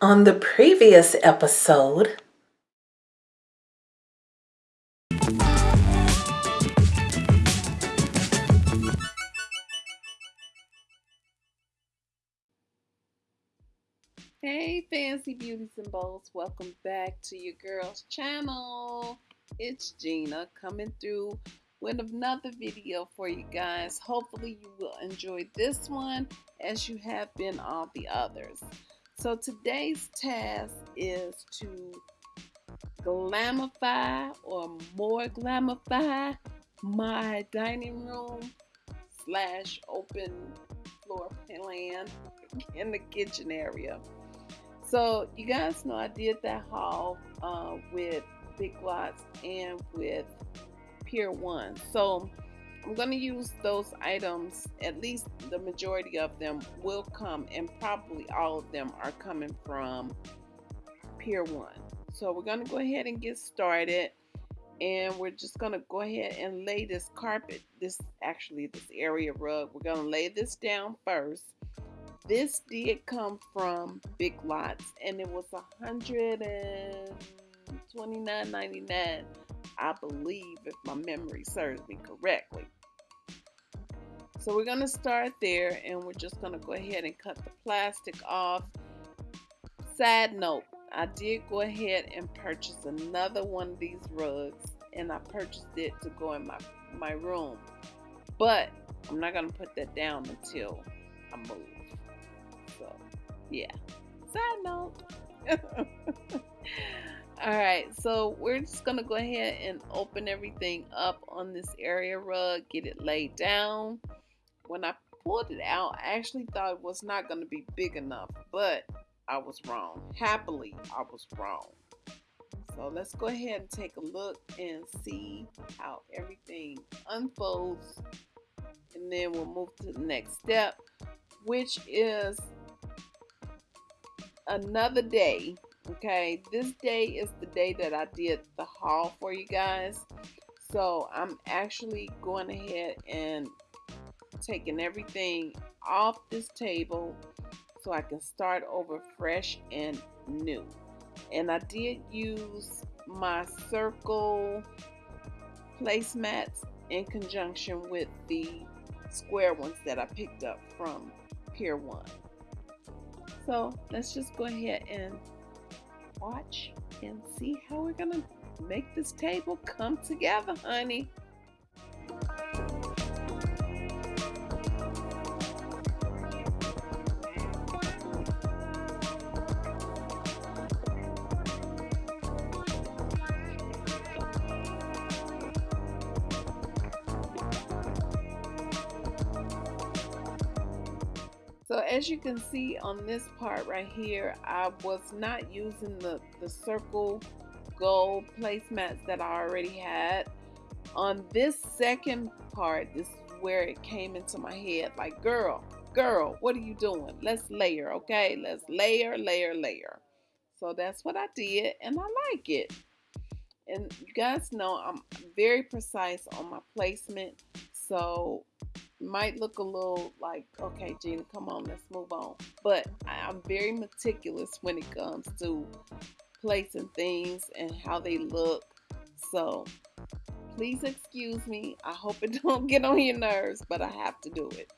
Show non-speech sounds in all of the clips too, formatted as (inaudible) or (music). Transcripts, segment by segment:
On the previous episode, Hey, fancy beauties and bows, welcome back to your girl's channel. It's Gina coming through with another video for you guys. Hopefully, you will enjoy this one as you have been all the others. So, today's task is to glamify or more glamify my dining room slash open floor plan in the kitchen area. So you guys know I did that haul uh, with Big Lots and with Pier 1. So I'm going to use those items, at least the majority of them will come and probably all of them are coming from Pier 1. So we're going to go ahead and get started and we're just going to go ahead and lay this carpet, this actually this area rug, we're going to lay this down first. This did come from Big Lots and it was $129.99, I believe, if my memory serves me correctly. So we're going to start there and we're just going to go ahead and cut the plastic off. Side note, I did go ahead and purchase another one of these rugs and I purchased it to go in my, my room. But I'm not going to put that down until I move So, yeah. Side note. (laughs) All right, so we're just gonna go ahead and open everything up on this area rug, get it laid down. When I pulled it out, I actually thought it was not gonna be big enough, but I was wrong. Happily, I was wrong. So let's go ahead and take a look and see how everything unfolds. And then we'll move to the next step, which is another day. Okay, this day is the day that I did the haul for you guys. So I'm actually going ahead and taking everything off this table so I can start over fresh and new. And I did use my circle placemats in conjunction with the square ones that I picked up from Pier 1. So let's just go ahead and watch and see how we're going to make this table come together, honey. As you can see on this part right here, I was not using the, the circle gold placemats that I already had. On this second part, this is where it came into my head like, girl, girl, what are you doing? Let's layer, okay? Let's layer, layer, layer. So that's what I did, and I like it. And you guys know I'm very precise on my placement. So might look a little like, okay, Gina, come on, let's move on. But I'm very meticulous when it comes to placing things and how they look. So please excuse me. I hope it (laughs) don't get on your nerves, but I have to do it.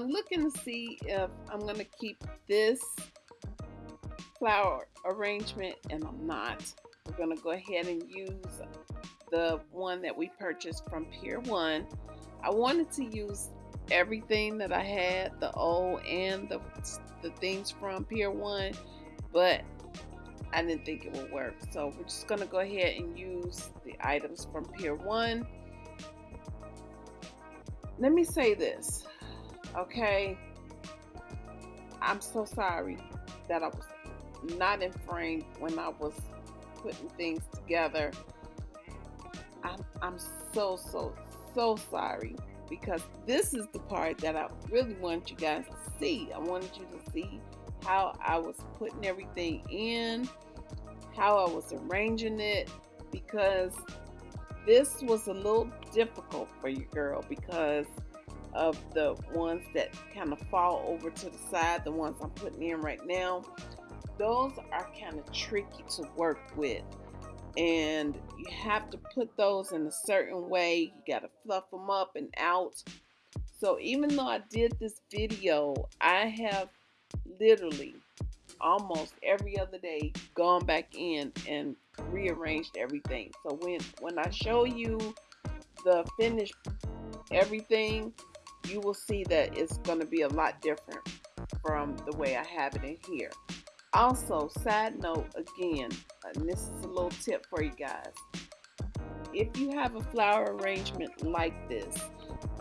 I'm looking to see if I'm going to keep this flower arrangement and I'm not. We're going to go ahead and use the one that we purchased from Pier 1. I wanted to use everything that I had, the old and the, the things from Pier 1, but I didn't think it would work. So we're just going to go ahead and use the items from Pier 1. Let me say this, okay? I'm so sorry that I was not in frame when I was putting things together. I'm, I'm so, so, so sorry because this is the part that I really want you guys to see. I wanted you to see how I was putting everything in, how I was arranging it, because this was a little difficult for you, girl, because of the ones that kind of fall over to the side, the ones I'm putting in right now. Those are kind of tricky to work with and you have to put those in a certain way. You got to fluff them up and out. So even though I did this video, I have literally almost every other day gone back in and rearranged everything. So when when I show you the finished everything, you will see that it's going to be a lot different from the way I have it in here. Also, side note again, and this is a little tip for you guys. If you have a flower arrangement like this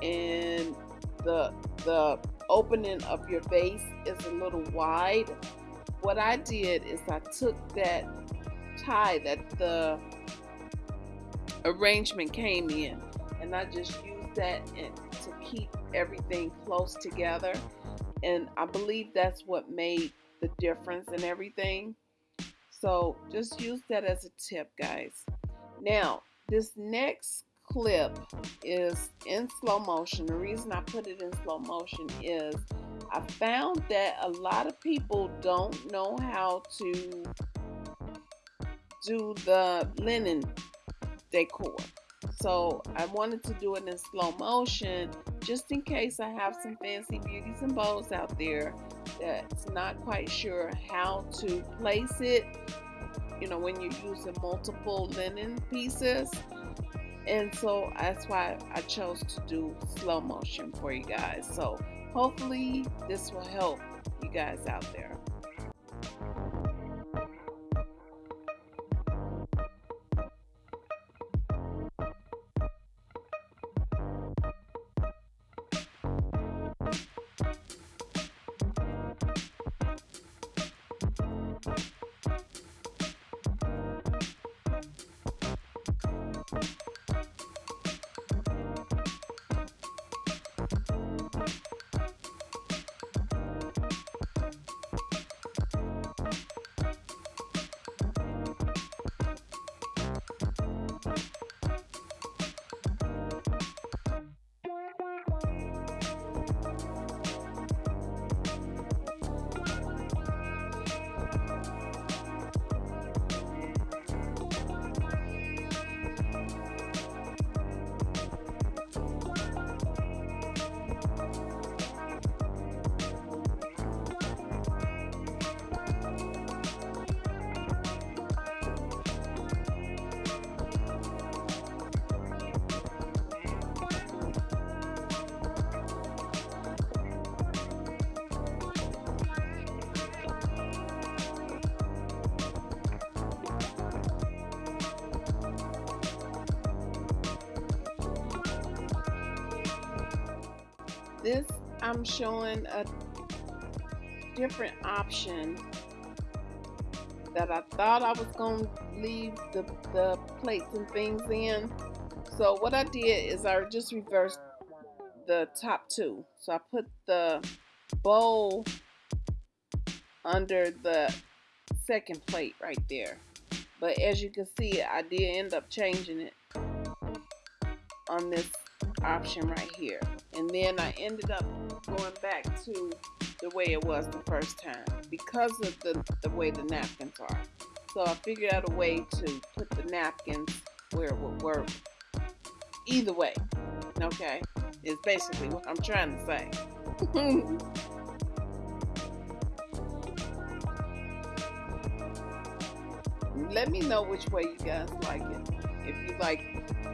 and the the opening of your vase is a little wide, what I did is I took that tie that the arrangement came in and I just used that in, to keep everything close together and I believe that's what made the difference in everything. So just use that as a tip, guys. Now, this next clip is in slow motion. The reason I put it in slow motion is I found that a lot of people don't know how to do the linen decor. So I wanted to do it in slow motion just in case I have some fancy beauties and bows out there that's not quite sure how to place it. You know, when you're using multiple linen pieces. And so that's why I chose to do slow motion for you guys. So hopefully this will help you guys out there. This I'm showing a different option that I thought I was going to leave the, the plates and things in. So what I did is I just reversed the top two. So I put the bowl under the second plate right there. But as you can see, I did end up changing it on this option right here. And then I ended up going back to the way it was the first time because of the, the way the napkins are. So I figured out a way to put the napkins where it would work either way. Okay? Is basically what I'm trying to say. (laughs) Let me know which way you guys like it. If you like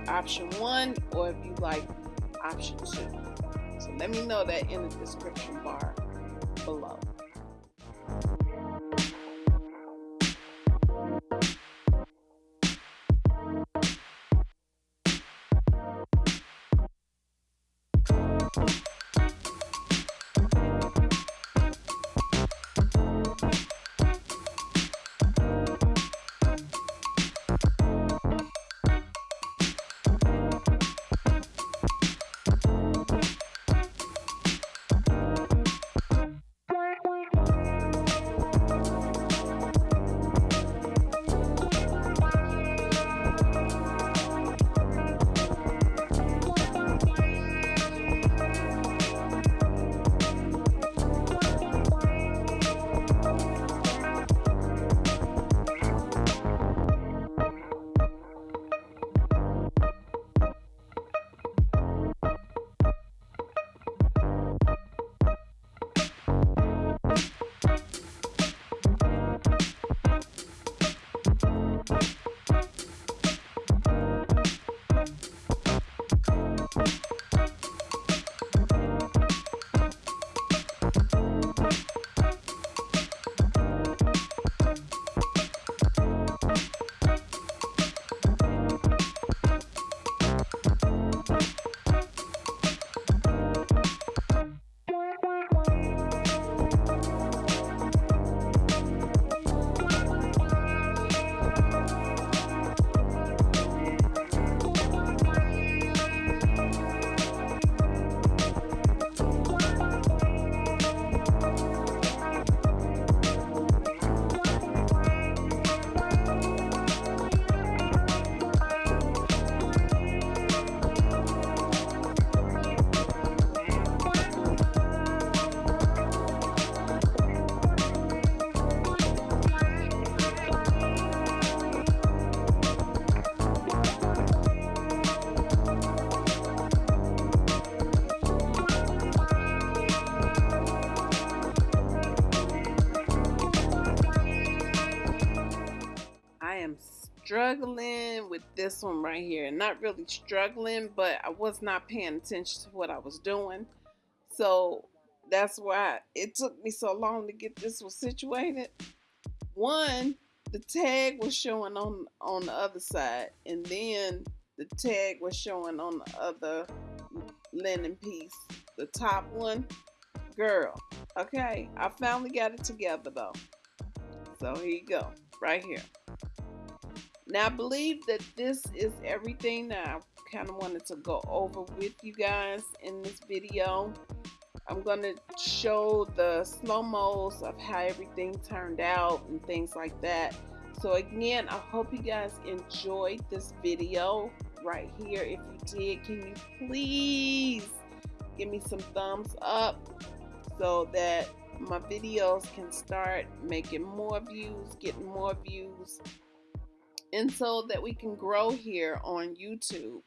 option one or if you like option two. So let me know that in the description bar below. Struggling with this one right here. Not really struggling, but I was not paying attention to what I was doing. So that's why it took me so long to get this one situated. One, the tag was showing on on the other side, and then the tag was showing on the other linen piece. The top one, girl. Okay, I finally got it together though. So here you go, right here. Now, I believe that this is everything that I kind of wanted to go over with you guys in this video. I'm going to show the slow-mos of how everything turned out and things like that. So again, I hope you guys enjoyed this video right here. If you did, can you please give me some thumbs up so that my videos can start making more views, getting more views, and so that we can grow here on YouTube.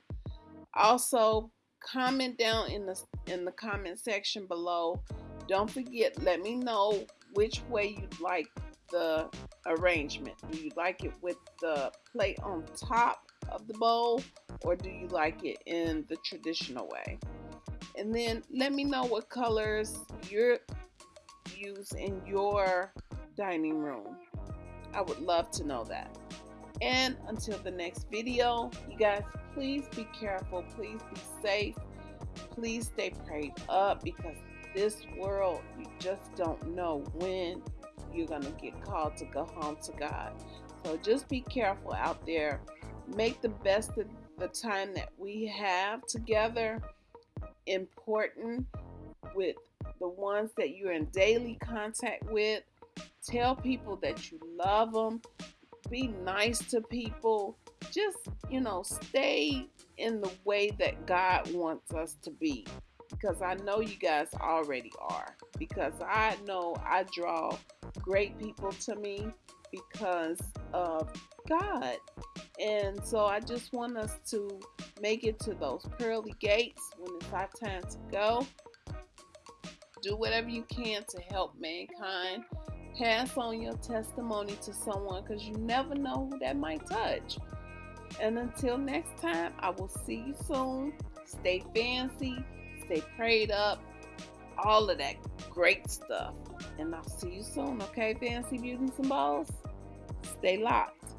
Also, comment down in the in the comment section below. Don't forget, let me know which way you'd like the arrangement. Do you like it with the plate on top of the bowl or do you like it in the traditional way? And then let me know what colors you're use in your dining room. I would love to know that. And until the next video, you guys, please be careful. Please be safe. Please stay prayed up because this world, you just don't know when you're going to get called to go home to God. So just be careful out there. Make the best of the time that we have together important with the ones that you're in daily contact with. Tell people that you love them be nice to people. Just, you know, stay in the way that God wants us to be. Because I know you guys already are. Because I know I draw great people to me because of God. And so I just want us to make it to those pearly gates when it's our time to go. do whatever you can to help mankind. Pass on your testimony to someone because you never know who that might touch. And until next time, I will see you soon. Stay fancy, stay prayed up, all of that great stuff. And I'll see you soon, okay, Fancy Beauties and Bows? Stay locked.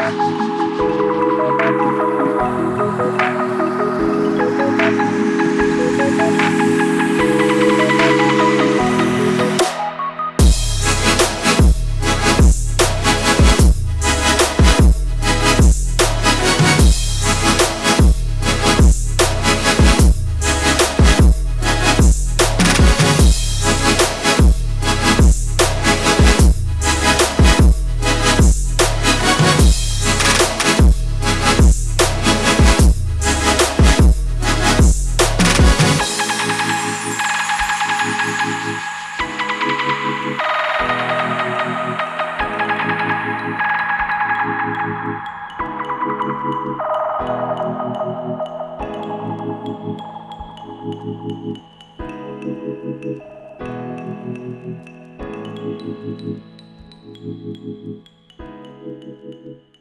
Música Thank you.